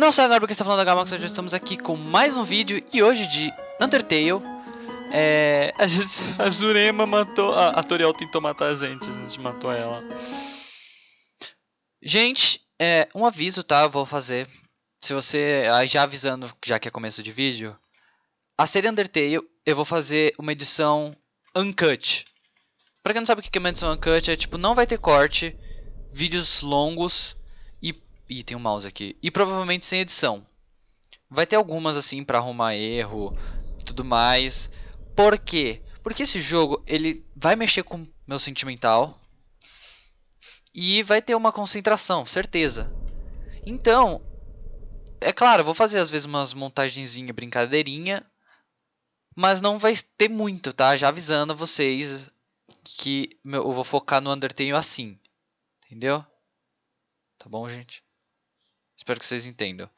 Não sei agora porque está falando da Gamax, hoje estamos aqui com mais um vídeo e hoje de Undertale. É, a, gente, a Jurema matou, a, a Toriel tentou matar a gente, a gente matou ela. Gente, é, um aviso, tá? Eu vou fazer. Se você, já avisando, já que é começo de vídeo, a série Undertale eu vou fazer uma edição uncut. Pra quem não sabe o que é uma edição uncut, é tipo, não vai ter corte, vídeos longos Ih, tem um mouse aqui. E provavelmente sem edição. Vai ter algumas assim para arrumar erro e tudo mais. Por quê? Porque esse jogo ele vai mexer com meu sentimental e vai ter uma concentração, certeza. Então, é claro, vou fazer às vezes umas montagenzinha, brincadeirinha, mas não vai ter muito, tá? Já avisando vocês que eu vou focar no Undertale assim, entendeu? Tá bom, gente? Espero que vocês entendam.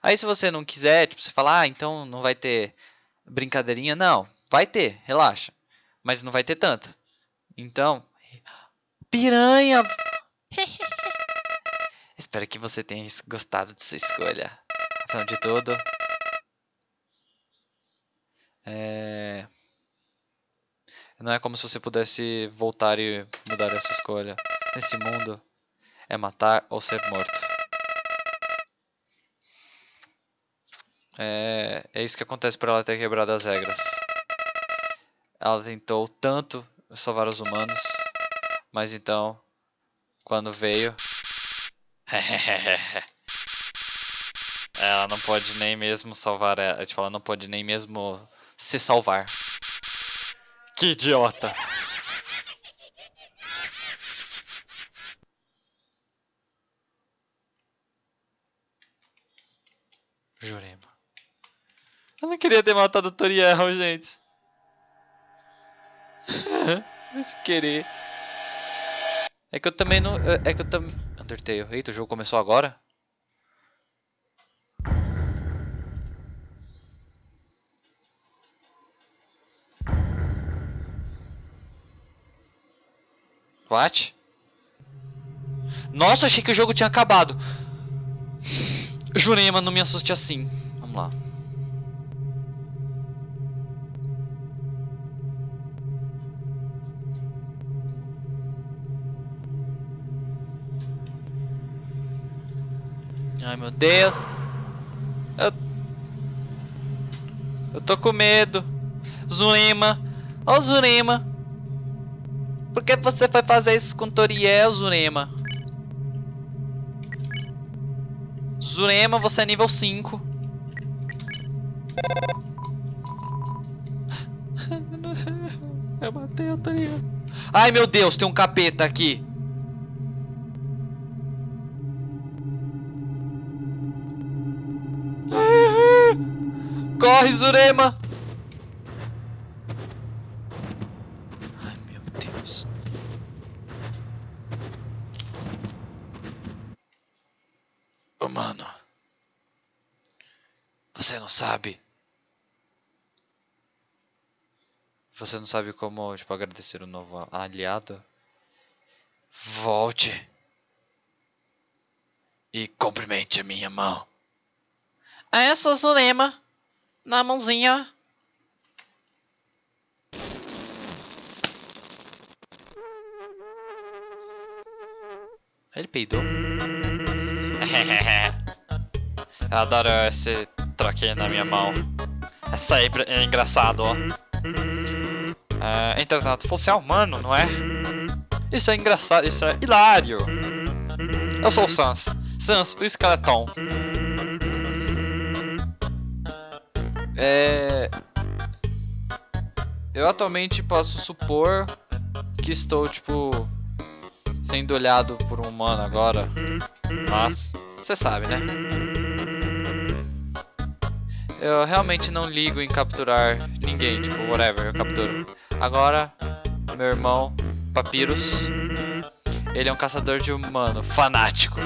Aí se você não quiser, tipo, você falar, ah, então não vai ter brincadeirinha. Não, vai ter, relaxa. Mas não vai ter tanta. Então, piranha! Espero que você tenha gostado de sua escolha. Afinal de tudo, é... Não é como se você pudesse voltar e mudar essa escolha. Nesse mundo, é matar ou ser morto. É, é isso que acontece por ela ter quebrado as regras. Ela tentou tanto salvar os humanos, mas então, quando veio... ela não pode nem mesmo salvar ela. Tipo, ela não pode nem mesmo se salvar. Que idiota! Jurema. Eu não queria ter matado o Toriel, gente. Mas querer. É que eu também não. É que eu também. Undertale. Eita, o jogo começou agora? What? Nossa, achei que o jogo tinha acabado. Jurema, não me assuste assim. Vamos lá. Meu Deus. Eu, eu tô com medo. Zurema. Ó oh, Zurema. Por que você foi fazer isso com Toriel, Zurema? Zurema, você é nível 5. Eu matei a Toriel. Ai meu Deus, tem um capeta aqui. Corre, Zurema! Ai, meu Deus. Oh, mano. Você não sabe. Você não sabe como, tipo, agradecer o novo aliado? Volte. E cumprimente a minha mão. É, sou Zurema na mãozinha. Ele peidou. Eu adoro esse troquinho na minha mão. É sempre é engraçado, ó. É, entretanto, fosse humano, não é? Isso é engraçado, isso é hilário. Eu sou o Sans. Sans, o esqueletão. É... Eu atualmente posso supor que estou, tipo, sendo olhado por um humano agora. Mas, você sabe, né? Eu realmente não ligo em capturar ninguém, tipo, whatever, eu capturo. Agora, meu irmão, Papyrus, ele é um caçador de humano, fanático.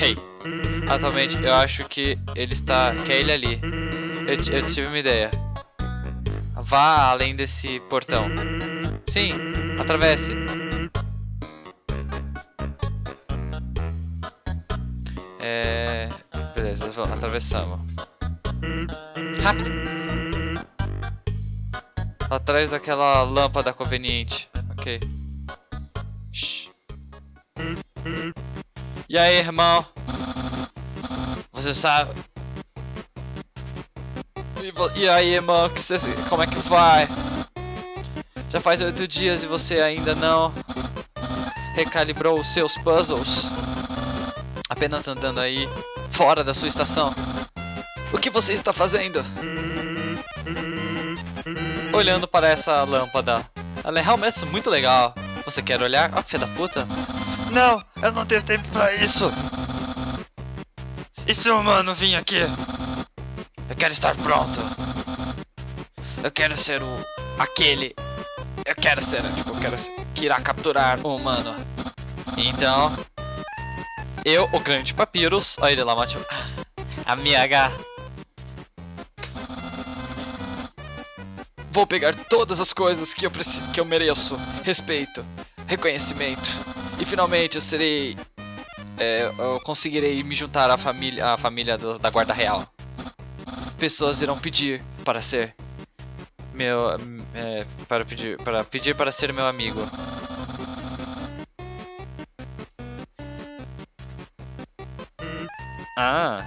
Hey, atualmente eu acho que ele está, que é ele ali. Eu, eu tive uma ideia. Vá além desse portão. Sim, atravesse. É... Beleza. Atravessamos. Rápido! Atrás daquela lâmpada conveniente. Ok. Shhh. E aí, irmão? Você sabe... E, aí, cê- como é que vai? Já faz oito dias e você ainda não recalibrou os seus puzzles? Apenas andando aí fora da sua estação. O que você está fazendo? Olhando para essa lâmpada. Ela é realmente muito legal. Você quer olhar? Ó, filha da puta. Não, eu não tenho tempo pra isso. E se o humano vir aqui? Eu quero estar pronto. Eu quero ser o... aquele... Eu quero ser, tipo, eu quero ser- que irá capturar o humano. Então... Eu, o grande Papyrus... Olha ele lá, mate. Amiga. Vou pegar todas as coisas que eu, que eu mereço. Respeito, reconhecimento. E finalmente eu serei... é, eu conseguirei me juntar à família, à família do- da Guarda Real. Pessoas irão pedir para ser meu é, para pedir para pedir para ser meu amigo. Ah.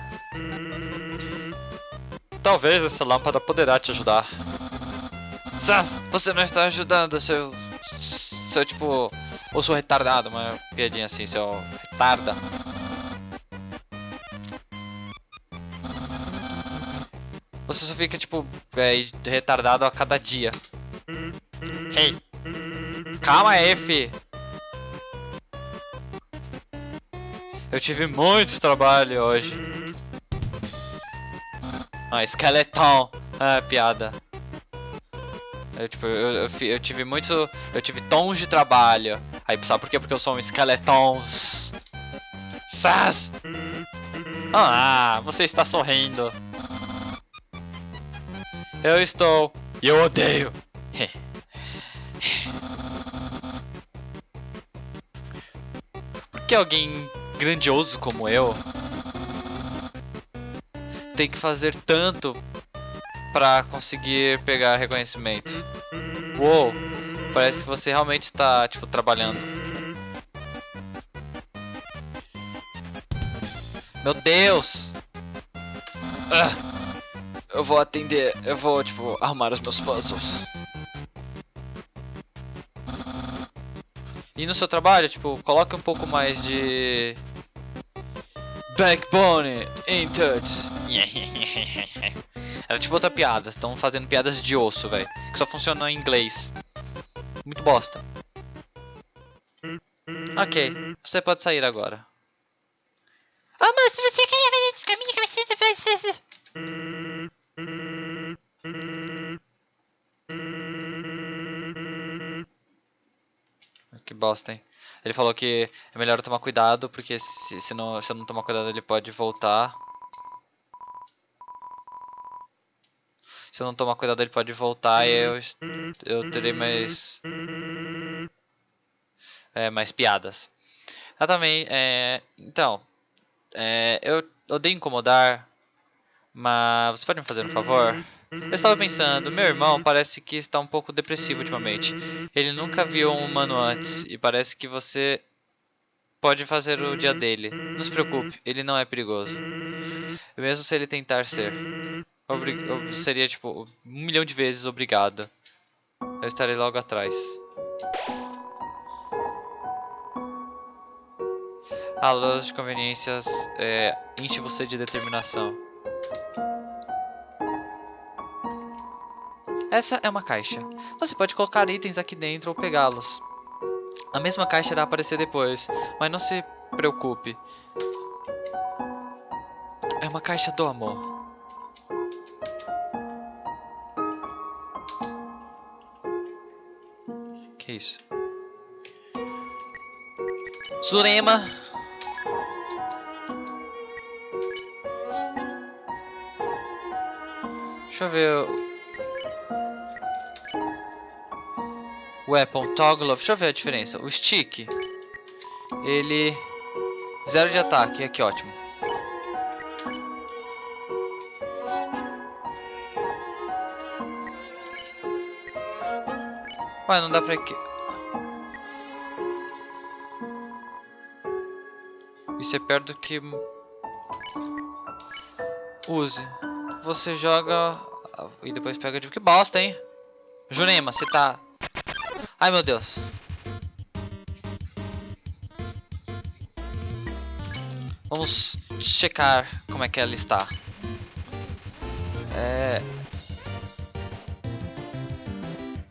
Talvez essa lâmpada poderá te ajudar. Sas, você não está ajudando, seu seu tipo, ou sou retardado, uma piadinha assim, seu retarda. Você só fica tipo é, retardado a cada dia. Hey, calma fi. Eu tive muito trabalho hoje. Ah, esqueleton. Ah, piada. Eu, tipo, eu, eu, eu tive muito. Eu tive tons de trabalho. Aí, sabe por quê? Porque eu sou um esqueleton. Sas! Ah, você está sorrindo. Eu estou. E eu odeio. Por que alguém grandioso como eu tem que fazer tanto pra conseguir pegar reconhecimento? Uou, parece que você realmente está, tipo, trabalhando. Meu Deus! Ah, eu vou atender, eu vou, tipo, arrumar os meus puzzles. E no seu trabalho, tipo, coloque um pouco mais de... Backbone entered. Era tipo outra piada, estão fazendo piadas de osso, velho. Que só funciona em inglês. Muito bosta. Ok, você pode sair agora. Oh, mas se você quer fazer esse caminho que você. Que bosta, hein? Ele falou que é melhor eu tomar cuidado, porque se, se, não, se eu não tomar cuidado ele pode voltar. Se eu não tomar cuidado ele pode voltar e eu, eu terei mais... É, mais piadas. Ah, também, é... Então, é, eu odeio incomodar, mas você pode me fazer um favor? Eu estava pensando, meu irmão parece que está um pouco depressivo ultimamente. Ele nunca viu um humano antes e parece que você pode fazer o dia dele. Não se preocupe, ele não é perigoso. Mesmo se ele tentar ser. Obri- eu seria tipo um milhão de vezes obrigado. Eu estarei logo atrás. A loja de conveniências é, enche você de determinação. Essa é uma caixa. Você pode colocar itens aqui dentro ou pegá-los. A mesma caixa irá aparecer depois, mas não se preocupe. É uma caixa do amor. Que isso? Zurema. Deixa eu ver... Weapon, toggle off. Deixa eu ver a diferença. O stick, ele... Zero de ataque, aqui ótimo. Ué, não dá pra... Isso é perto do que... Use. Você joga... E depois pega de... Que bosta, hein? Jurema, você tá... Ai, meu Deus. Vamos checar como é que ela está. É...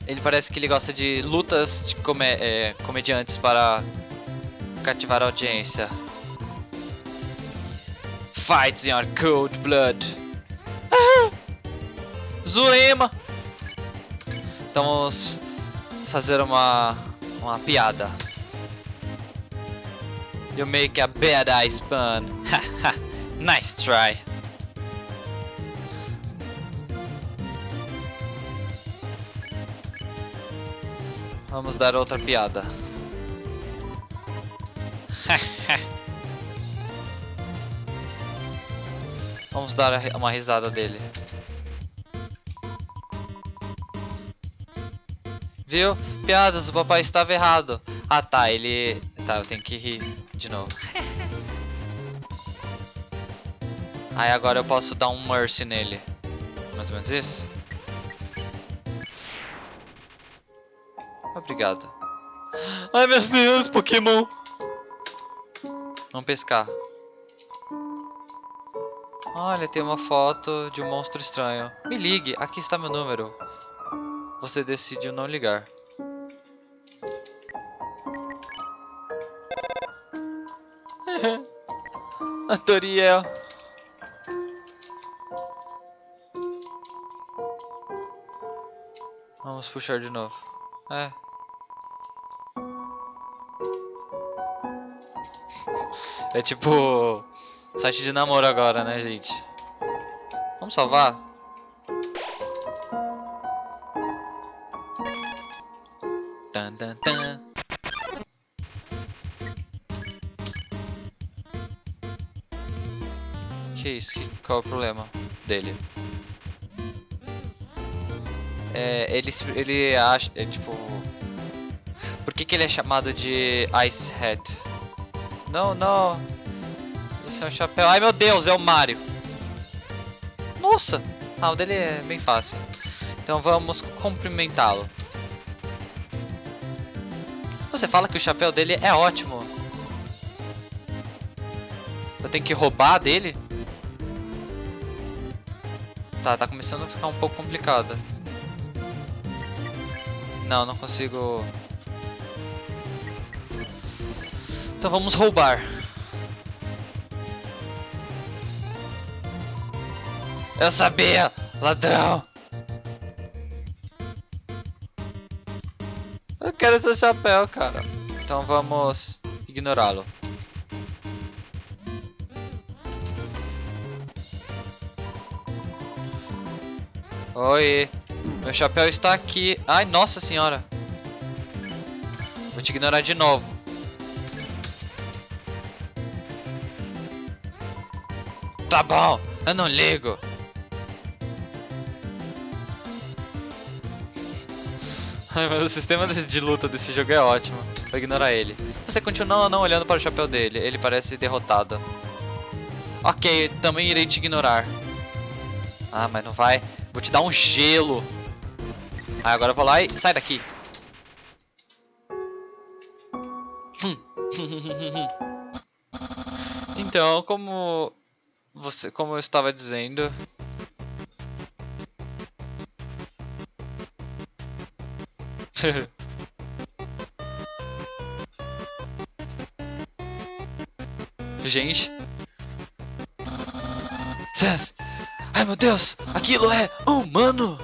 Ele parece que ele gosta de lutas de come é, comediantes para cativar a audiência. Fights in your cold blood. Zulema! Vamos fazer uma, uma piada. You make a bad eye spun. nice try. Vamos dar outra piada. Vamos dar uma risada dele. Viu? Piadas, o papai estava errado. Ah tá, ele... Tá, eu tenho que rir de novo. Aí agora eu posso dar um mercy nele. Mais ou menos isso? Obrigado. Ai meu Deus, Pokémon! Vamos pescar. Olha, tem uma foto de um monstro estranho. Me ligue, aqui está meu número. Você decidiu não ligar. A Toriel. Vamos puxar de novo. É. É tipo site de namoro agora, né, gente? Vamos salvar? Qual é o problema dele? É, ele, ele acha, é, tipo... Por que, que ele é chamado de Ice Head? Não, não. Esse é um chapéu. Ai meu Deus, é o Mario. Nossa! Ah, o dele é bem fácil. Então vamos cumprimentá-lo. Você fala que o chapéu dele é ótimo. Eu tenho que roubar dele? Tá, tá começando a ficar um pouco complicado. Não, não consigo... Então vamos roubar. Eu sabia, ladrão. Eu quero seu chapéu, cara. Então vamos ignorá-lo. Oi. Meu chapéu está aqui. Ai, nossa senhora. Vou te ignorar de novo. Tá bom, eu não ligo. Ai, mas o sistema de luta desse jogo é ótimo. Vou ignorar ele. Você continua não olhando para o chapéu dele. Ele parece derrotado. Ok, também irei te ignorar. Ah, mas não vai. Vou te dar um gelo. Ah, agora eu vou lá e... Sai daqui. então, como... Você, como eu estava dizendo... Gente. Ai meu Deus, aquilo é humano.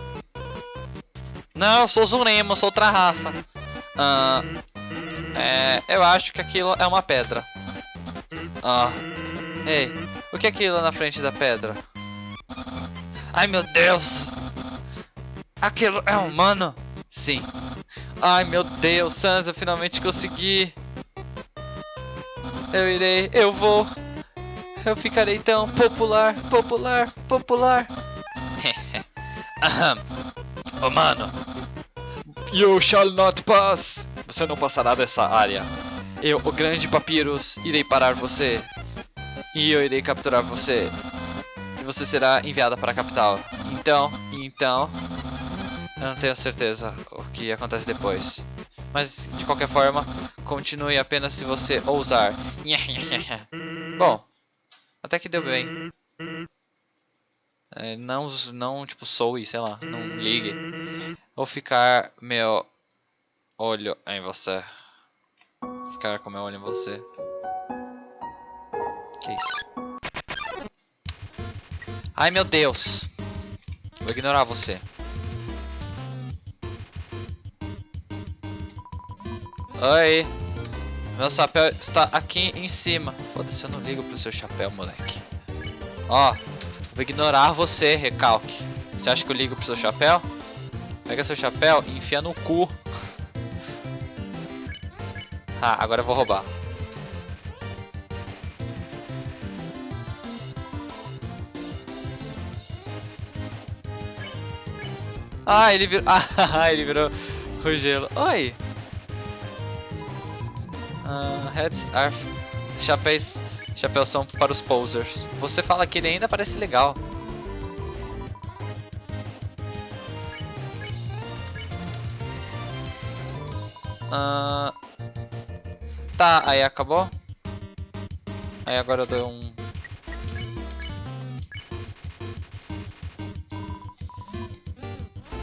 Não, eu sou Zurema, sou outra raça. Uh, é, eu acho que aquilo é uma pedra. Ah. Ei, o que é aquilo na frente da pedra? Ai meu Deus! Aquilo é humano? Sim. Ai meu Deus, Sans, eu finalmente consegui. Eu irei, eu vou. Eu ficarei tão popular, popular, popular. oh mano, You shall not pass! Você não passará dessa área. Eu, o grande Papyrus, irei parar você. E eu irei capturar você. E você será enviada para a capital. Então, então... Eu não tenho certeza o que acontece depois. Mas, de qualquer forma, continue apenas se você ousar. Bom, até que deu bem. É, não, não, tipo, soe, sei lá, não ligue. Vou ficar meu olho em você. Ficar com meu olho em você. Que isso? Ai meu Deus! Vou ignorar você. Oi! Meu chapéu está aqui em cima. Foda-se, eu não ligo pro seu chapéu, moleque. Ó, vou ignorar você, recalque. Você acha que eu ligo pro seu chapéu? Pega seu chapéu e enfia no cu. ah, agora eu vou roubar. Ah, ele virou. Ah, ele virou o gelo. Oi! Uh, heads are. Chapéus. Chapéus são para os posers. Você fala que ele ainda parece legal. Uh, tá, aí acabou? Aí agora eu dou um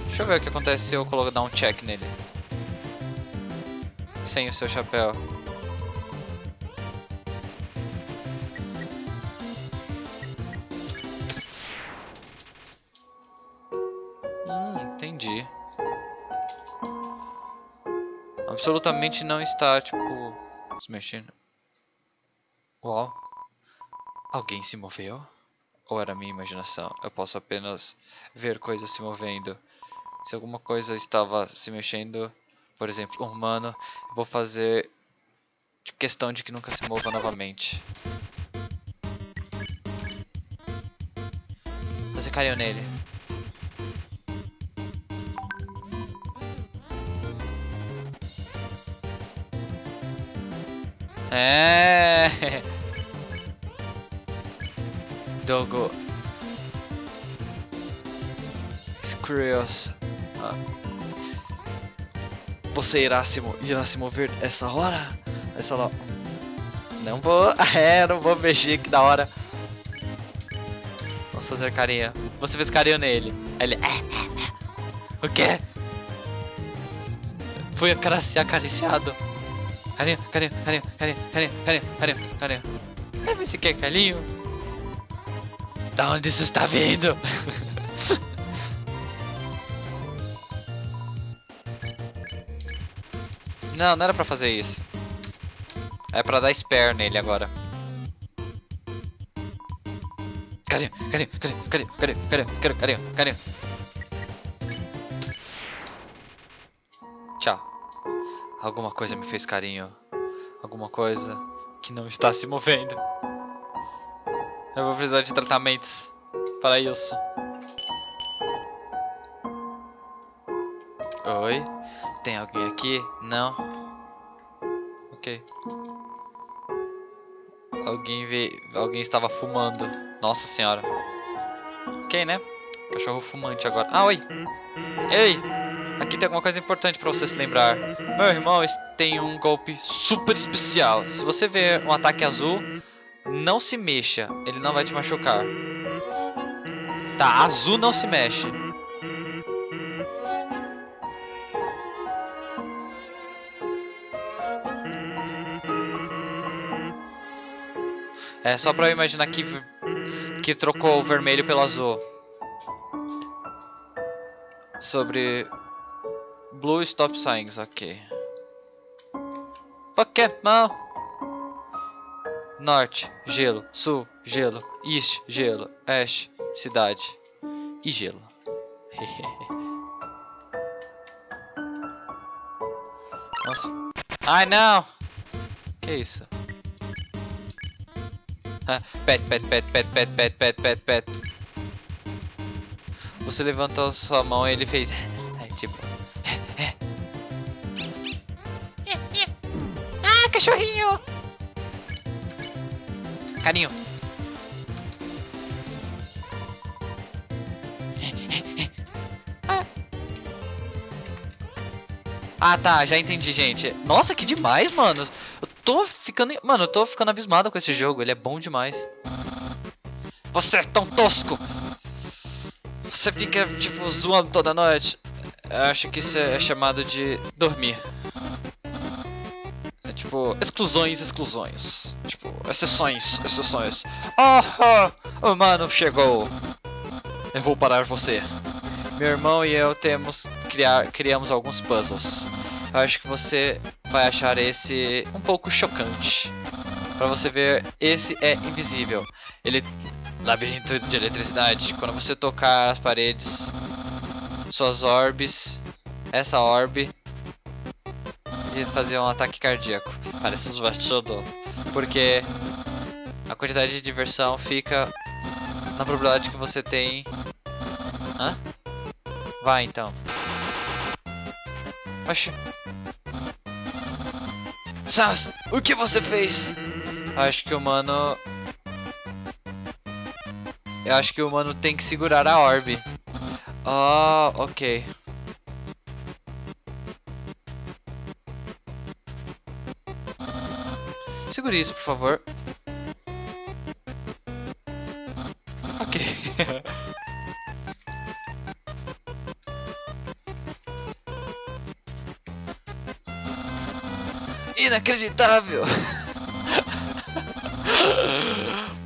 Deixa eu ver o que acontece se eu colocar dar um check nele. Sem o seu chapéu. Absolutamente não está, tipo, se mexendo. Uau. Alguém se moveu? Ou era minha imaginação? Eu posso apenas ver coisas se movendo. Se alguma coisa estava se mexendo, por exemplo, um humano, vou fazer questão de que nunca se mova novamente. Você caiu nele. É. Dogo. Screws. Ah. Você irá se, irá se mover essa hora? Essa hora. Não vou. É, não vou mexer, que da hora. Vamos fazer carinha. Você fez carinho nele. Ele. O quê? Fui acariciado. Carinho, carinho, carinho, carinho, carinho, carinho, carinho, carinho. Quer ver se quer carinho? Da onde isso está vindo? Não, não era pra fazer isso. É pra dar spare nele agora. Carinho, carinho, carinho, carinho, carinho, carinho, carinho, carinho, Alguma coisa me fez carinho. Alguma coisa que não está se movendo. Eu vou precisar de tratamentos para isso. Oi? Tem alguém aqui? Não. Ok. Alguém veio. Alguém estava fumando. Nossa senhora. Ok, né? Cachorro fumante agora. Ah, oi! Ei! Aqui tem alguma coisa importante para você se lembrar. Meu irmão tem um golpe super especial. Se você ver um ataque azul, não se mexa. Ele não vai te machucar. Tá, azul não se mexe. É só pra eu imaginar que, que trocou o vermelho pelo azul. Sobre Blue Stop Signs, ok. Pokémon! Norte, gelo. Sul, gelo. East, gelo. Oeste, cidade. E gelo. Nossa. Ai, não! Que isso? pet, pet, pet, pet, pet, pet, pet, pet, pet. Você levantou sua mão e ele fez... cachorrinho! Carinho. Ah, tá, já entendi, gente. Nossa, que demais, mano. Eu tô ficando, mano, eu tô ficando abismado com esse jogo, ele é bom demais. Você é tão tosco. Você fica tipo zoando toda noite. Eu acho que isso é chamado de dormir. Tipo, exclusões, exclusões. Tipo, exceções, exceções. Ah, oh, o mano chegou. Eu vou parar você. Meu irmão e eu temos criar, criamos alguns puzzles. Eu acho que você vai achar esse um pouco chocante. Para você ver, esse é invisível. Ele labirinto de eletricidade. Quando você tocar as paredes, suas orbes, essa orbe e fazer um ataque cardíaco. Parece um bastidor. Porque a quantidade de diversão fica na probabilidade que você tem. Hã? Vai então. Oxi. Sans, o que você fez? Acho que o mano... Eu acho que o mano tem que segurar a orbe. Ah, oh, ok. Segure isso, por favor. Ok. Inacreditável!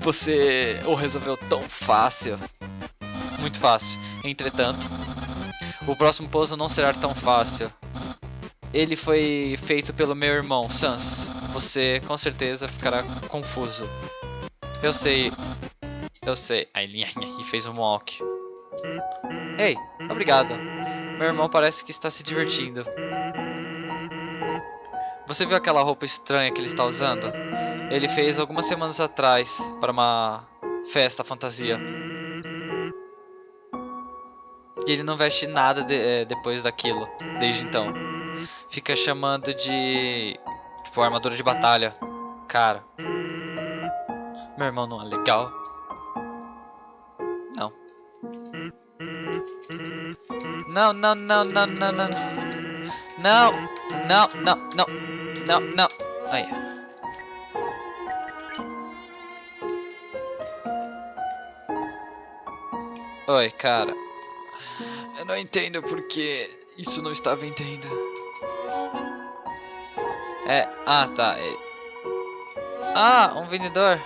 Você o resolveu tão fácil. Muito fácil. Entretanto, o próximo puzzle não será tão fácil. Ele foi feito pelo meu irmão, Sans. Você com certeza ficará confuso. Eu sei. Eu sei. Aí ele fez um walk. Ei, obrigado. Meu irmão parece que está se divertindo. Você viu aquela roupa estranha que ele está usando? Ele fez algumas semanas atrás para uma festa fantasia. E ele não veste nada de, é, depois daquilo, desde então. Fica chamando de... Tipo, armadura de batalha. Cara. Meu irmão não é legal. Não. Não, não, não, não, não, não. Não, não, não, não. Não, não. Aí. Oi, cara. Eu não entendo porque isso não está vendendo. É, ah, tá. É... Ah, um vendedor.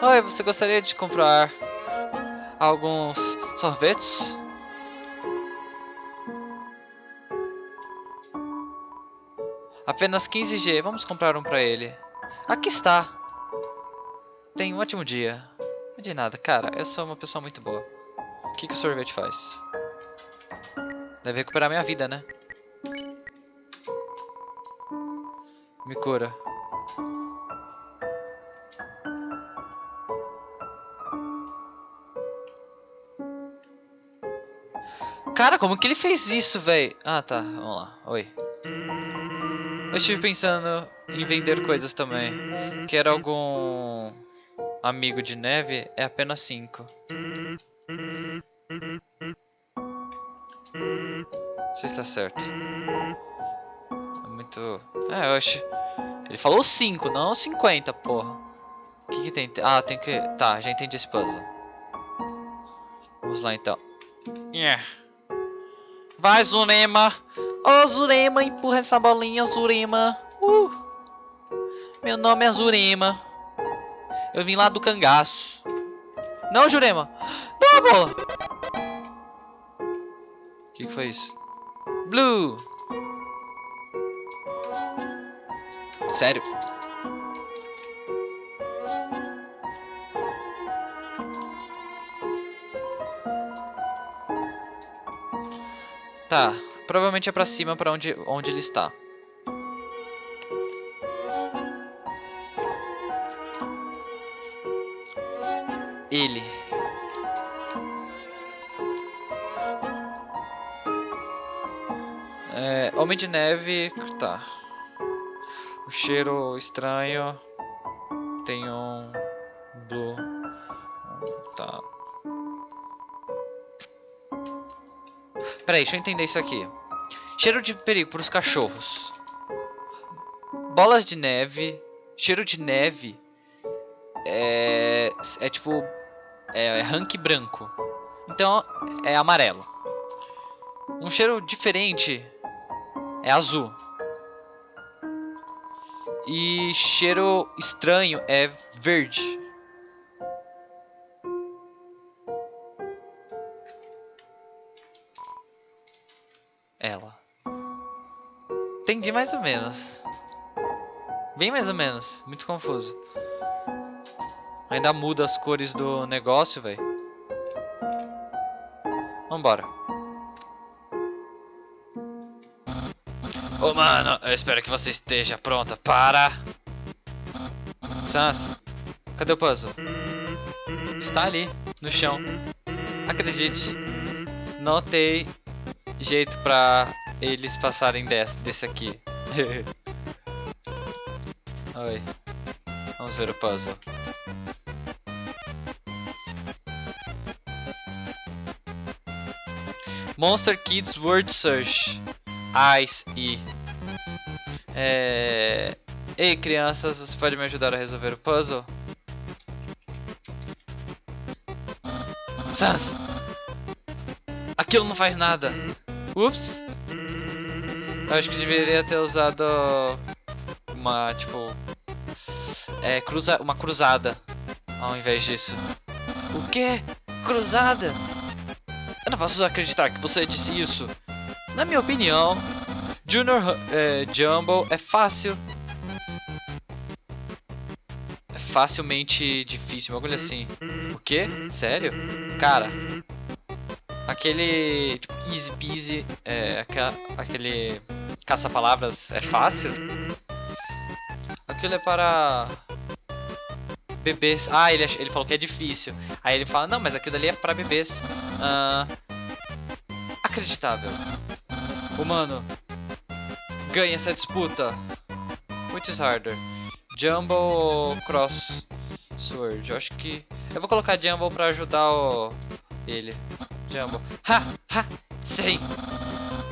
Oi, você gostaria de comprar alguns sorvetes? Apenas 15G. Vamos comprar um pra ele. Aqui está. Tenha um ótimo dia. De nada. Cara, eu sou uma pessoa muito boa. O que, que o sorvete faz? Deve recuperar minha vida, né? Me cura. Cara, como que ele fez isso, velho? Ah, tá. Vamos lá. Oi. Eu estive pensando em vender coisas também. Quer algum amigo de neve? É apenas 5. Você está certo. Muito... É, eu acho... Ele falou 5, não 50, porra. O que, que tem? Ah, tem que... Tá, já entendi esse puzzle. Vamos lá, então. Yeah. Vai, Zunema! Ô, oh, Zurema, empurra essa bolinha, Zurema. Uh. Meu nome é Zurema. Eu vim lá do cangaço. Não, Jurema. Dá a bola. O que, que foi isso? Blue. Sério? Tá. Provavelmente é pra cima, pra onde, onde ele está. Ele. É, Homem de Neve... Tá. Cheiro estranho. Tem um blue. Tá. Peraí, deixa eu entender isso aqui. Cheiro de perigo para os cachorros. Bolas de neve. Cheiro de neve. É, é tipo. É, é rank branco. Então é amarelo. Um cheiro diferente é azul. E cheiro estranho é verde. Ela. Entendi mais ou menos. Bem mais ou menos. Muito confuso. Ainda muda as cores do negócio, velho. Vambora. Ô, oh, mano, eu espero que você esteja pronta para... Sans, cadê o puzzle? Está ali, no chão. Acredite, não tem jeito pra eles passarem desse, desse aqui. Oi. Vamos ver o puzzle. Monster Kids Word Search. Ice e. É... Ei, crianças, você pode me ajudar a resolver o puzzle? Sans! Aquilo não faz nada! Ups! Eu acho que deveria ter usado uma, tipo... É, cruza uma cruzada ao invés disso. O quê? Cruzada? Eu não posso acreditar que você disse isso. Na minha opinião, Junior é, Jumbo é fácil. É facilmente difícil, uma coisa assim. O quê? Sério? Cara, aquele tipo, easy peasy, é, aquele caça-palavras é fácil? Aquilo é para bebês. Ah, ele, ele falou que é difícil. Aí ele fala, não, mas aquilo ali é para bebês. Ah, acreditável. Humano, ganha essa disputa. Which is harder? Jumbo ou Cross Sword? Eu acho que... Eu vou colocar Jumbo pra ajudar o... ele. Jumbo. Ha! Ha! Sei!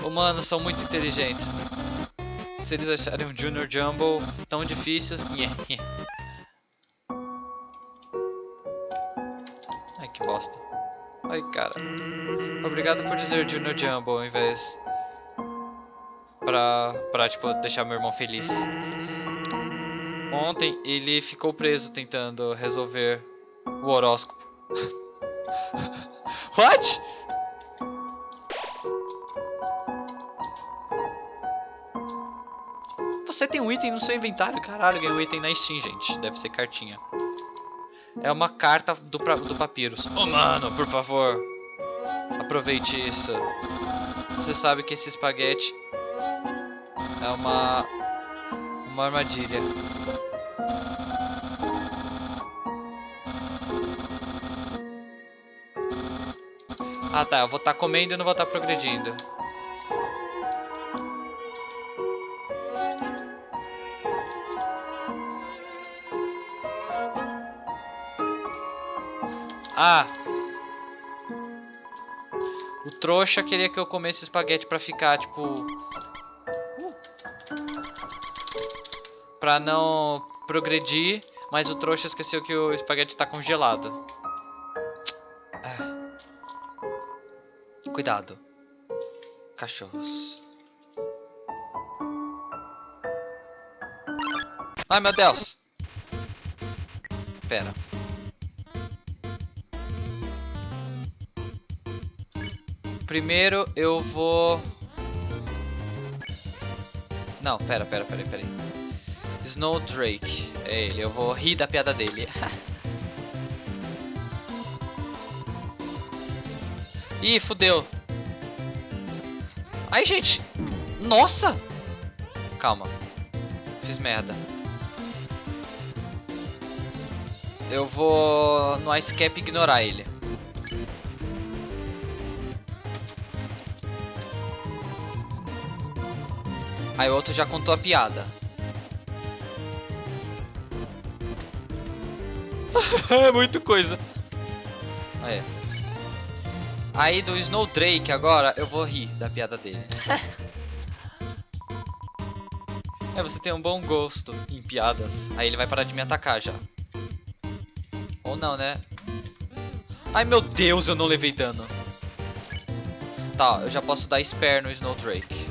Humanos são muito inteligentes. Se eles acharem um Junior Jumbo tão difíceis... Ai, que bosta. Ai, cara. Obrigado por dizer Junior Jumbo ao invés pra, pra tipo, deixar meu irmão feliz. Ontem ele ficou preso tentando resolver o horóscopo. What? Você tem um item no seu inventário? Caralho, ganhei um item na Steam, gente. Deve ser cartinha. É uma carta do, do Papyrus. Oh, mano, por favor. Aproveite isso. Você sabe que esse espaguete é uma uma armadilha. Ah tá, eu vou estar tá comendo e não vou estar tá progredindo. Ah! O trouxa queria que eu comesse espaguete pra ficar, tipo, Pra não progredir, mas o trouxa esqueceu que o espaguete tá congelado. É. Cuidado. Cachorros. Ai meu Deus. Pera. Primeiro eu vou... Não, pera, pera, pera, pera. Snowdrake. É ele, eu vou rir da piada dele. Ih, fudeu. Ai, gente. Nossa! Calma. Fiz merda. Eu vou no Ice Cap ignorar ele. Aí o outro já contou a piada. É muito coisa. Aí. Aí do Snowdrake agora eu vou rir da piada dele. é, você tem um bom gosto em piadas. Aí ele vai parar de me atacar já. Ou não, né? Ai meu Deus, eu não levei dano. Tá, eu já posso dar spare no Snowdrake.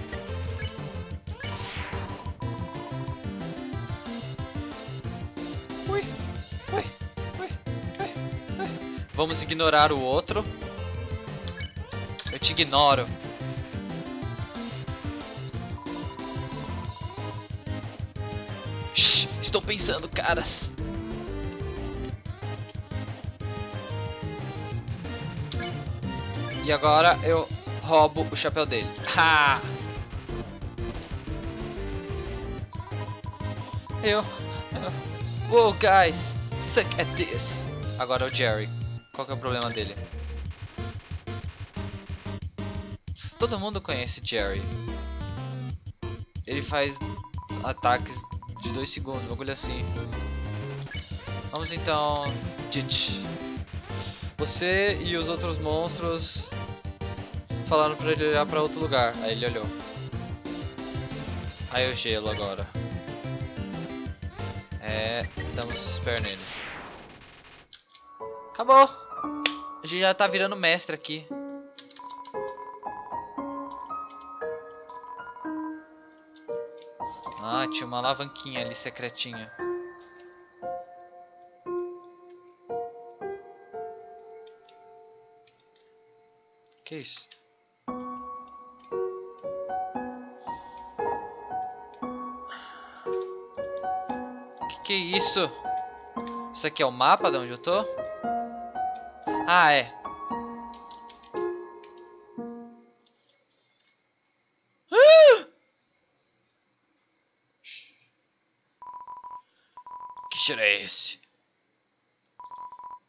Vamos ignorar o outro. Eu te ignoro. Shhh, estou pensando, caras. E agora eu roubo o chapéu dele. Ha! Eu, eu... Guys! Suck at this! Agora é o Jerry. Qual que é o problema dele? Todo mundo conhece Jerry. Ele faz ataques de 2 segundos, um bagulho assim. Vamos então... Ditch. Você e os outros monstros falaram pra ele olhar pra outro lugar. Aí ele olhou. Aí o gelo agora. É, damos spare nele. Acabou! Gente já tá virando mestre aqui. Ah, tinha uma alavanquinha ali secretinha. Que isso? Que que é isso? Isso aqui é o mapa de onde eu tô? Ah, é. Que cheiro é esse?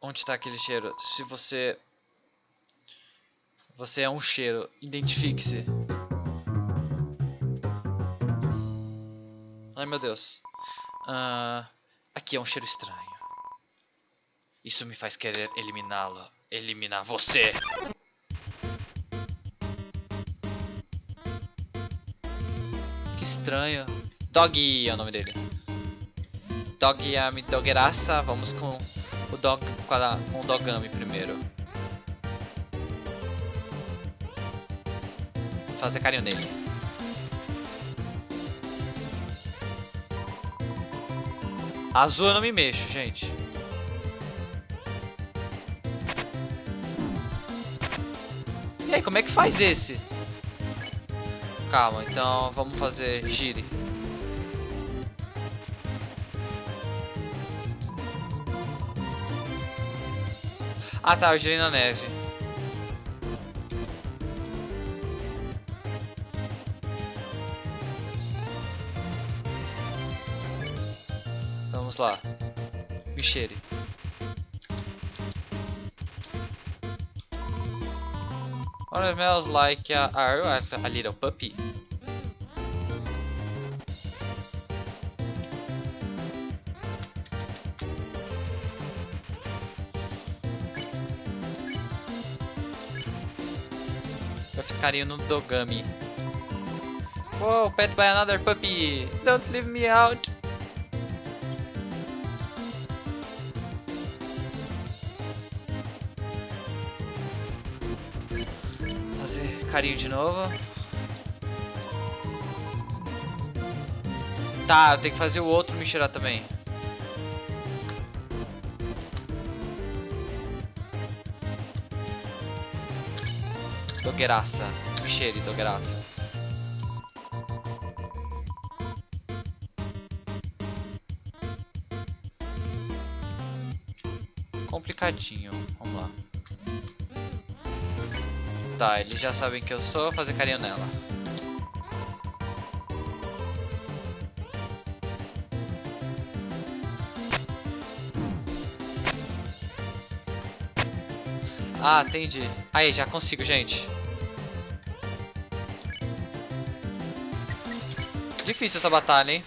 Onde está aquele cheiro? Se você... Você é um cheiro, identifique-se. Ai meu Deus. Ah, aqui é um cheiro estranho. Isso me faz querer eliminá-lo. Eliminar você. Que estranho. Doggy é o nome dele. Dog dogeraça. Vamos com o dog com, com o dogami primeiro. Fazer carinho nele. Azul eu não me mexo, gente. Como é que faz esse? Calma, então vamos fazer gire. Ah tá, eu girei na neve. Vamos lá. Me What smells like a, are you a little puppy? Eu fiz carinho no Dogami. Whoa, pet by another puppy! Don't leave me out! Carinho de novo. Tá, eu tenho que fazer o outro me cheirar também. Dogueraça. Me cheire, dogueraça. Complicadinho. Tá, eles já sabem que eu sou, fazer carinho nela. Ah, entendi. Aí, já consigo, gente. Difícil essa batalha, hein?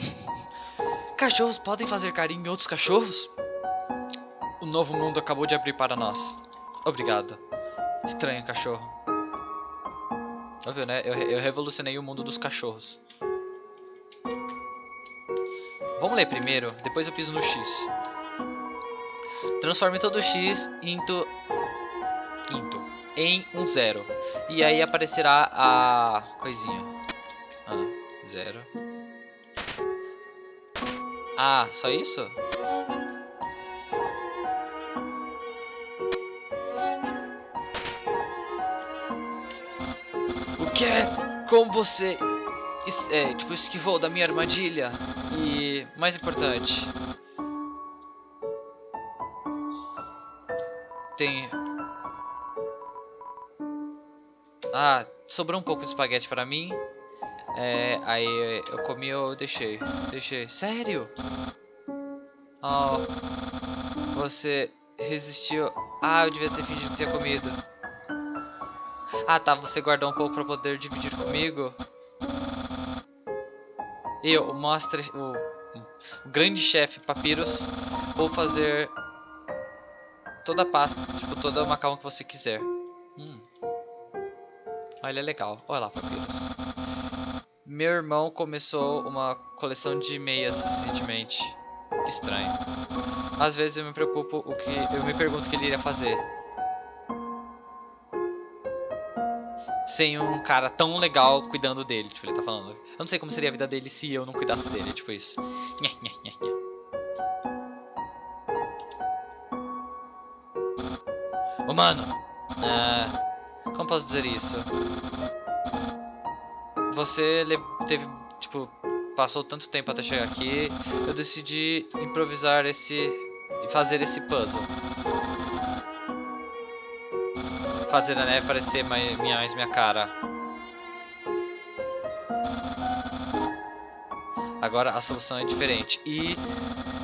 Cachorros podem fazer carinho em outros cachorros? O novo mundo acabou de abrir para nós. Obrigado. Estranho cachorro. Ouviu, né? Eu, eu revolucionei o mundo dos cachorros. Vamos ler primeiro, depois eu piso no X. Transforme todo X into, into, em um zero. E aí aparecerá a coisinha. Ah, zero. Ah, só isso? O que é? Como você é, tipo, esquivou da minha armadilha? E, mais importante, tem... Ah, sobrou um pouco de espaguete para mim. É, aí eu comi ou deixei? Deixei. Sério? Oh, você resistiu. Ah, eu devia ter fingido ter comido. Ah, tá. Você guardou um pouco para poder dividir comigo. Eu, o Master, o, o grande chefe Papyrus, vou fazer toda a pasta, tipo, toda a macarrão que você quiser. Hum. Olha, é legal. Olha lá, Papyrus. Meu irmão começou uma coleção de meias recentemente. Que estranho. Às vezes eu me preocupo o que eu me pergunto o que ele iria fazer. Sem um cara tão legal cuidando dele, tipo, ele tá falando. Eu não sei como seria a vida dele se eu não cuidasse dele, tipo isso. Nhé, nhé, nhé, nhé. Humano, ah, como posso dizer isso? Você teve, tipo, passou tanto tempo até chegar aqui, eu decidi improvisar esse e fazer esse puzzle. Fazer a neve parecer mais minha, mais minha cara. Agora a solução é diferente. E,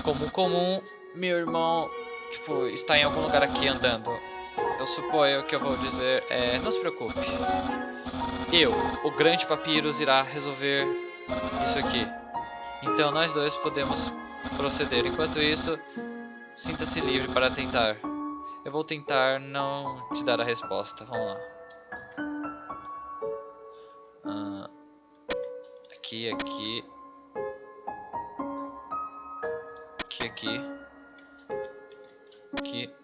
como comum, meu irmão, tipo, está em algum lugar aqui andando. Eu suponho que eu vou dizer é, não se preocupe. Eu, o grande Papyrus, irá resolver isso aqui. Então nós dois podemos proceder. Enquanto isso, sinta-se livre para tentar. Eu vou tentar não te dar a resposta. Vamos lá. Ah, aqui, aqui. Aqui, aqui. Aqui.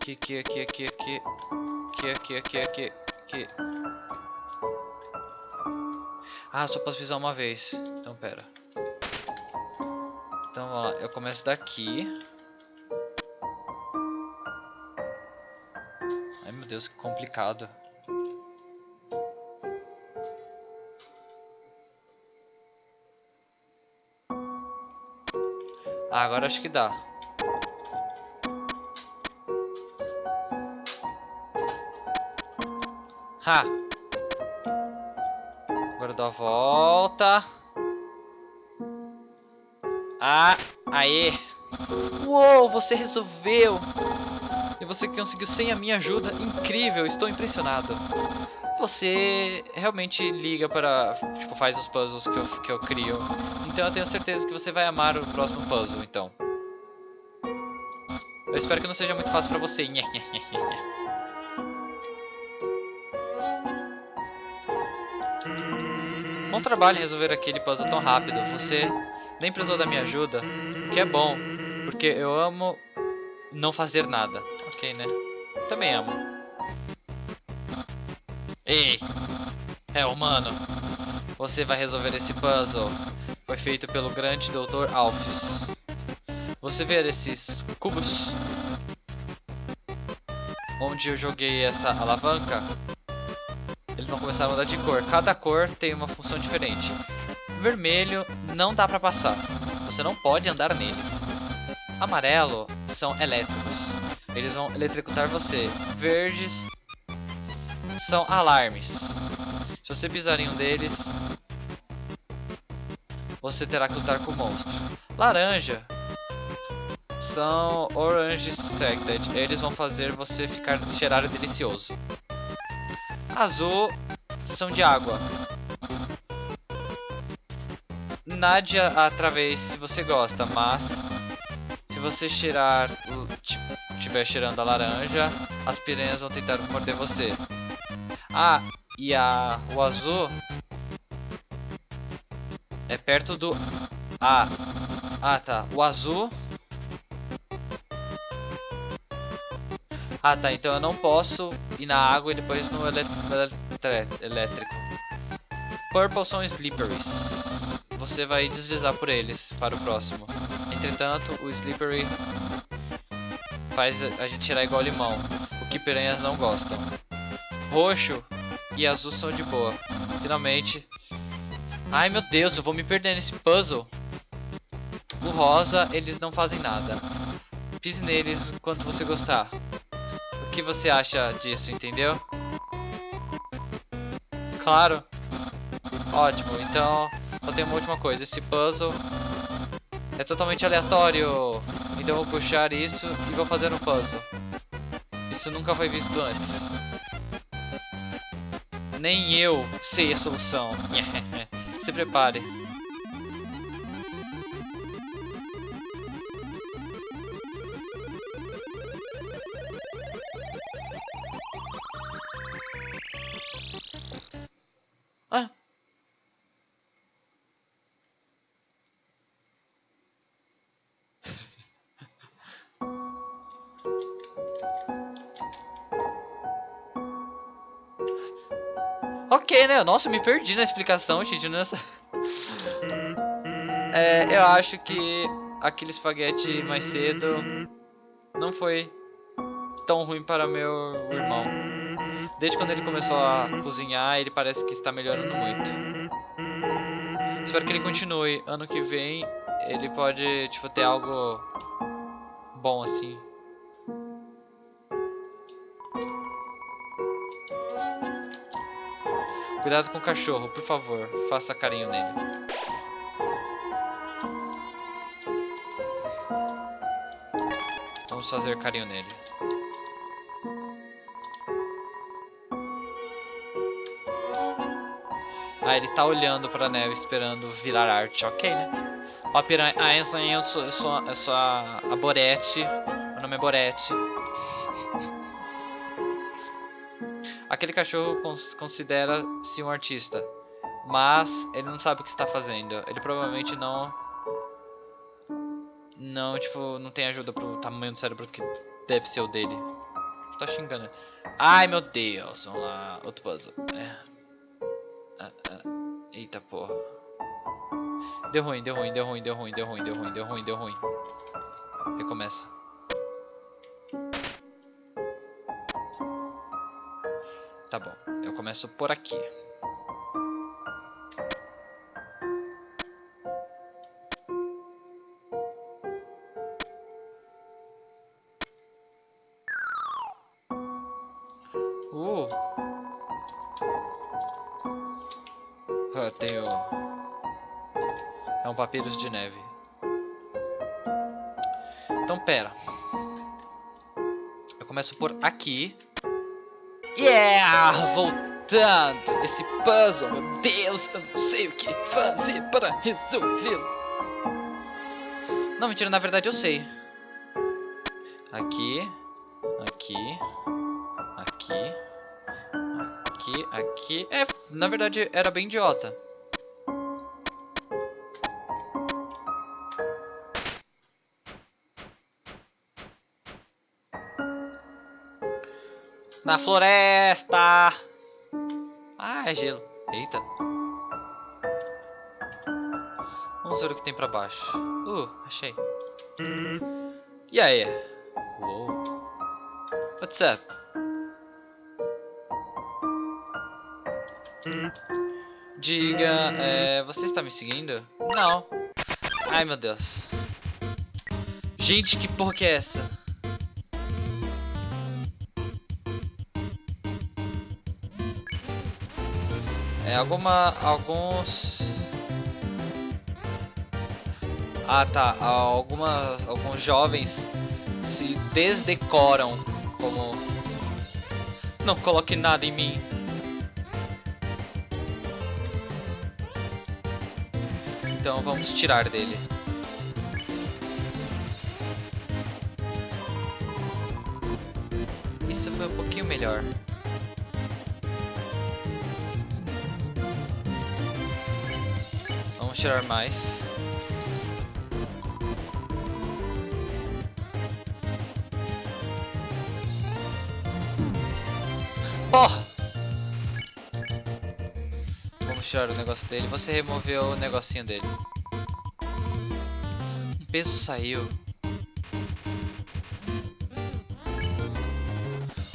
Aqui, aqui, aqui, aqui, aqui. Aqui, aqui, aqui, aqui, aqui. Ah, só posso pisar uma vez. Então, pera. Então, vamos lá. Eu começo daqui. Meu Deus, que complicado. Ah, agora acho que dá. Ha! Agora dou a volta. Ah, aê! Uou, você resolveu! Você conseguiu sem a minha ajuda? Incrível, estou impressionado. Você realmente liga para... Tipo, faz os puzzles que eu, que eu crio. Então eu tenho certeza que você vai amar o próximo puzzle, então. Eu espero que não seja muito fácil pra você. Bom trabalho resolver aquele puzzle tão rápido. Você nem precisou da minha ajuda, o que é bom, porque eu amo não fazer nada. Né? Também amo. Ei! É humano. Você vai resolver esse puzzle. Foi feito pelo grande Dr. Alphys. Você vê esses cubos? Onde eu joguei essa alavanca? Eles vão começar a mudar de cor. Cada cor tem uma função diferente. Vermelho não dá pra passar. Você não pode andar neles. Amarelo são elétricos. Eles vão eletrocutar você. Verdes são alarmes. Se você pisar em um deles, você terá que lutar com o monstro. Laranja são Orange Sected. Eles vão fazer você ficar cheirar delicioso. Azul são de água. nade a- através se você gosta, mas se você cheirar, o- ti- tiver cheirando a laranja, as piranhas vão tentar morder você. Ah, e a o azul é perto do Ah. Ah, tá. O azul Ah, tá. Então eu não posso ir na água e depois no elétrico. Purple são slipperies. Você vai deslizar por eles para o próximo. Entretanto, o slippery faz a gente tirar igual limão, o que piranhas não gostam. Roxo e azul são de boa. Finalmente. Ai meu Deus, eu vou me perder nesse puzzle. O rosa, eles não fazem nada. Pise neles quanto você gostar. O que você acha disso, entendeu? Claro. Ótimo, então só tem uma última coisa. Esse puzzle é totalmente aleatório. Então vou puxar isso e vou fazer um puzzle. Isso nunca foi visto antes. Nem eu sei a solução. Se prepare. Né? Nossa, eu me perdi na explicação, gente. Nessa... É, eu acho que aquele espaguete mais cedo não foi tão ruim para meu irmão. Desde quando ele começou a cozinhar, ele parece que está melhorando muito. Espero que ele continue. Ano que vem, ele pode, tipo, ter algo bom assim. Cuidado com o cachorro, por favor. Faça carinho nele. Vamos fazer carinho nele. Ah, ele tá olhando pra neve esperando virar arte. Ok, né? Ó, piranha. Ah, eu sou, eu sou, eu sou a, a Borete. Meu nome é Borete. Aquele cachorro cons considera-se um artista. Mas ele não sabe o que está fazendo. Ele provavelmente não. Não, tipo, não tem ajuda pro tamanho do cérebro que deve ser o dele. Tá xingando. Ai meu Deus, vamos lá. Outro puzzle. É. Ah, ah. Eita porra. Deu ruim, deu ruim, deu ruim, deu ruim, deu ruim, deu ruim, deu ruim, deu ruim. Recomeça. Tá bom, eu começo por aqui. Uh. Ah, tenho. É um papyrus de neve. Então, pera. Eu começo por aqui. Yeah! Voltando! Esse puzzle, meu Deus! Eu não sei o que fazer para resolvê-lo. Não, mentira, na verdade eu sei. Aqui. Aqui. Aqui. Aqui, aqui. É, na verdade era bem idiota. Na floresta! Ah, é gelo. Eita. Vamos ver o que tem pra baixo. Uh, achei. E aí? Uou. What's up? Diga, é, você está me seguindo? Não. Ai, meu Deus. Gente, que porra que é essa? É alguma, alguns... Ah, tá. Algumas, alguns jovens se desdecoram como... Não coloque nada em Então vamos tirar dele. Tirar mais. Porra! Vamos tirar o negócio dele. Você removeu o negocinho dele. Um peso saiu.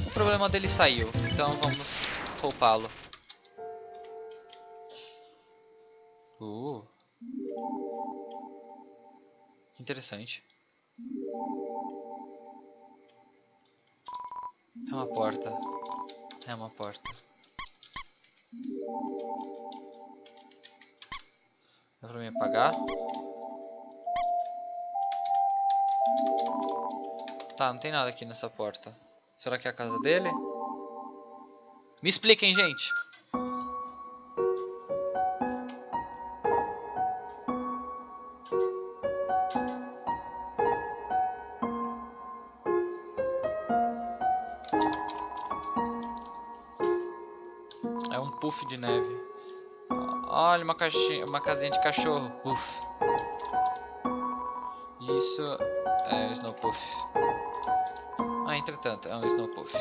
O problema dele saiu. Então vamos poupá-lo. Interessante. É uma porta. É uma porta. Dá pra me apagar? Tá, não tem nada aqui nessa porta. Será que é a casa dele? Me expliquem, gente! Puff de neve. Olha uma caixinha, uma casinha de cachorro. Puff. Isso é um Snow Puff. Ah, entretanto, é um Snow Puff.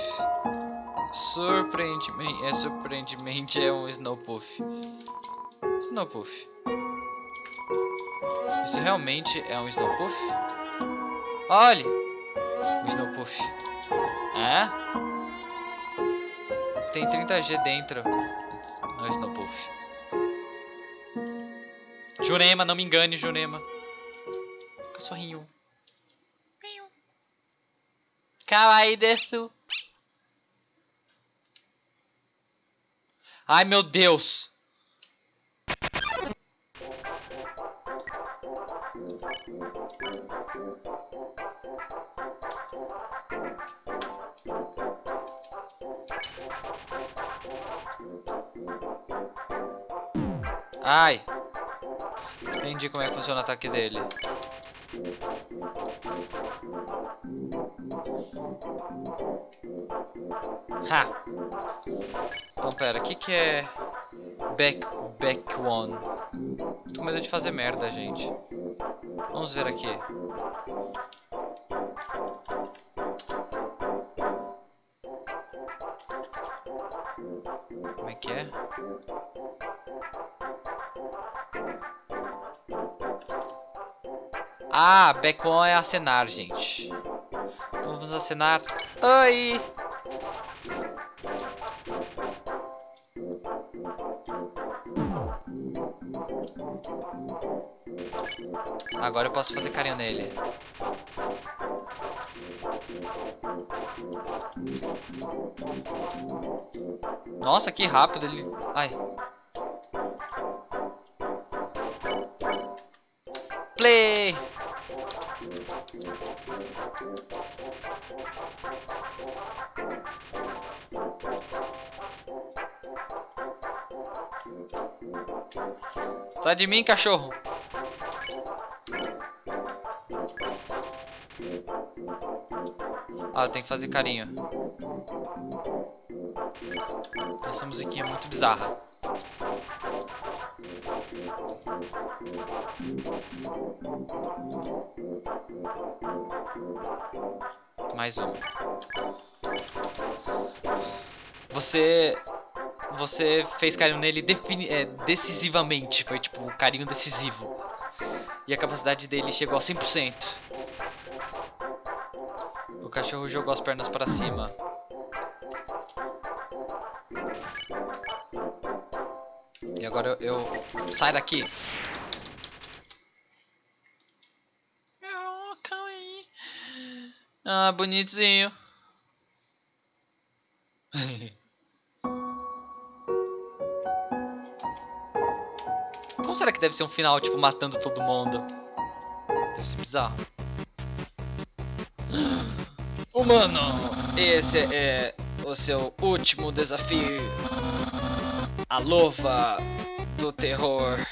Surpreendentemente, é, surpreendentemente é um Snow Puff. Snow Puff. Isso realmente é um Snow Puff? Olhe! Um Snow Puff. É? Tem 30G dentro. Não é Snow Puff. Jurema, não me engane, Jurema. Cachorrinho. Kawaii desu. Ai, meu Deus. Ai. Entendi como é que funciona o ataque dele. Ha! Então pera, o que que é back back one? Tô com medo de fazer merda, gente. Vamos ver aqui. Ah, back one é acenar, gente. Então vamos acenar. Oi! Agora eu posso fazer carinho nele. Nossa, que rápido ele... Ai. Play! De mim, cachorro! Ah, tenho que fazer carinho. Essa musiquinha é muito bizarra. Mais um. Você você fez carinho nele é, decisivamente, foi tipo um carinho decisivo. E a capacidade dele chegou a 100%. O cachorro jogou as pernas para cima. E agora eu, eu... Sai daqui! Ah, bonitinho. Como será que deve ser um final, tipo, matando todo mundo? Deve ser bizarro. Humano, esse é o seu último desafio. A louva do terror.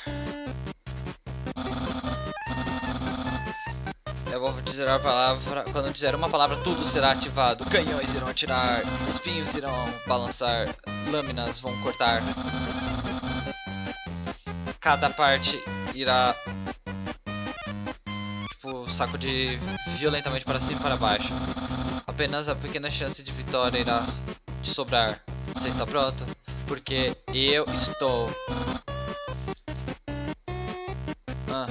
Eu vou dizer a palavra. Quando dizer uma palavra, tudo será ativado. Canhões irão atirar, espinhos irão balançar, lâminas vão cortar. Cada parte irá. Tipo, sacudir violentamente para cima e para baixo. Apenas a pequena chance de vitória irá te sobrar. Você está pronto? Porque eu estou. Ah.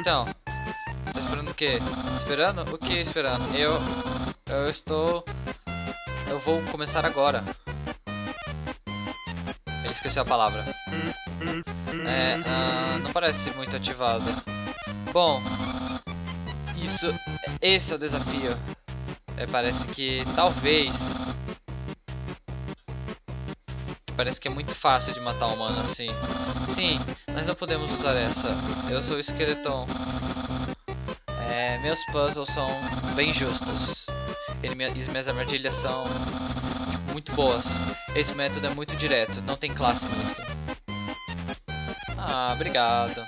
Então, tá esperando o quê? Esperando? O que esperando? Eu, eu estou, eu vou começar agora. Ele esqueceu a palavra. É, ah, não parece muito ativado. Bom, isso, esse é o desafio. É, parece que talvez Parece que é muito fácil de matar um humano assim. Sim, nós não podemos usar essa. Eu sou o. É, meus puzzles são bem justos. E minhas armadilhas são muito boas. Esse método é muito direto, não tem classe nisso. Ah, obrigado.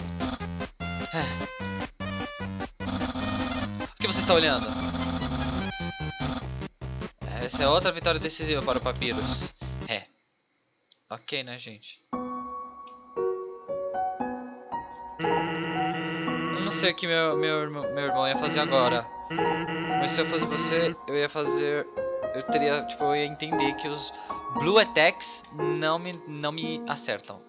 O que você está olhando? Essa é outra vitória decisiva para o Papyrus. Ok, né, gente? Eu não sei o que meu, meu, meu irmão ia fazer agora. Mas se eu fosse você, eu ia fazer... Eu teria, tipo, eu ia entender que os Blue Attacks não me, não me acertam.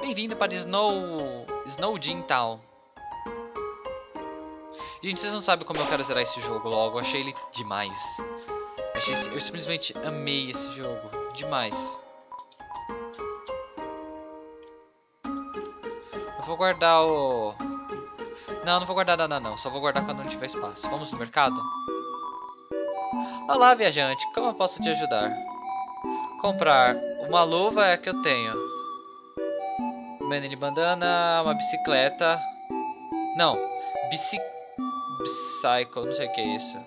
Bem-vindo para Snow... Snow Gym Town. Gente, vocês não sabem como eu quero zerar esse jogo logo. Eu achei ele demais. Eu simplesmente amei esse jogo. Demais. Eu vou guardar o... Não, não vou guardar nada não. Só vou guardar quando não tiver espaço. Vamos no mercado? Olá, viajante. Como eu posso te ajudar? Comprar uma luva é a que eu tenho. Manny bandana, uma bicicleta. Não, bici... Bicycle, não sei o que é isso.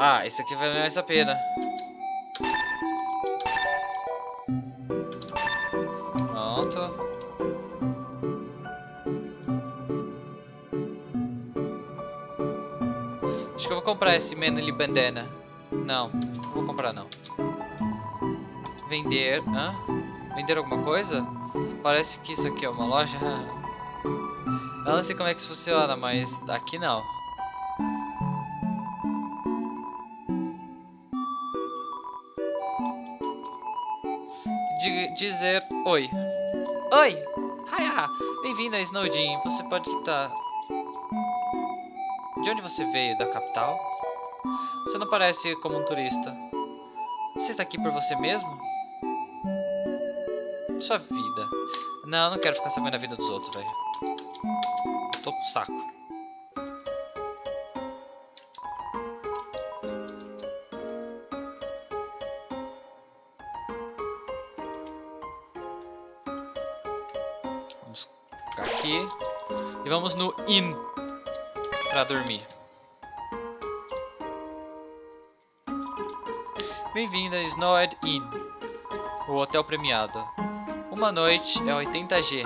Ah, esse aqui vale mais a pena. Comprar esse Manly Bandana. Não, não vou comprar não. Vender. Hã? Vender alguma coisa? Parece que isso aqui é uma loja. Eu não sei como é que isso funciona, mas aqui não. dizer oi. Oi! Haia! Bem-vindo a Snowdin. Você pode estar... De onde você veio? Da capital? Você não parece como um turista. Você está aqui por você mesmo? Sua vida. Não, não quero ficar sabendo a vida dos outros, velho. Tô com saco. aqui. E vamos no Inn para dormir. Bem-vindo a Snowed Inn, o hotel premiado. Uma noite é 80G.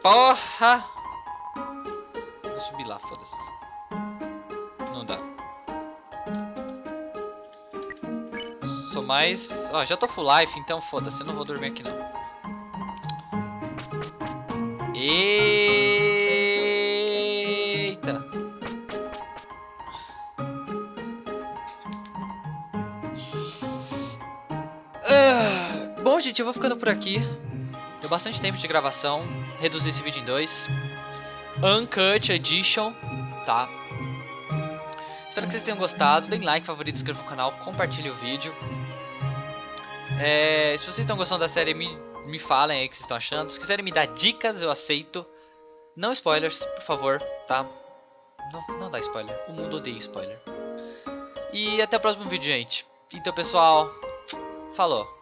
Porra! Vou subir lá, foda-se. Não dá. Sou mais... Ó, já tô full life, então foda-se, não vou dormir aqui não. Eita! Gente, eu vou ficando por aqui. Deu bastante tempo de gravação. Reduzi esse vídeo em dois. Uncut Edition, tá? Espero que vocês tenham gostado. Deem like, favorito, inscreva no canal, compartilhe o vídeo. É, se vocês estão gostando da série, me me falem aí o que vocês estão achando. Se quiserem me dar dicas, eu aceito. Não spoilers, por favor, tá? Não, não dá spoiler. O mundo odeia spoiler. E até o próximo vídeo, gente. Então, pessoal, falou.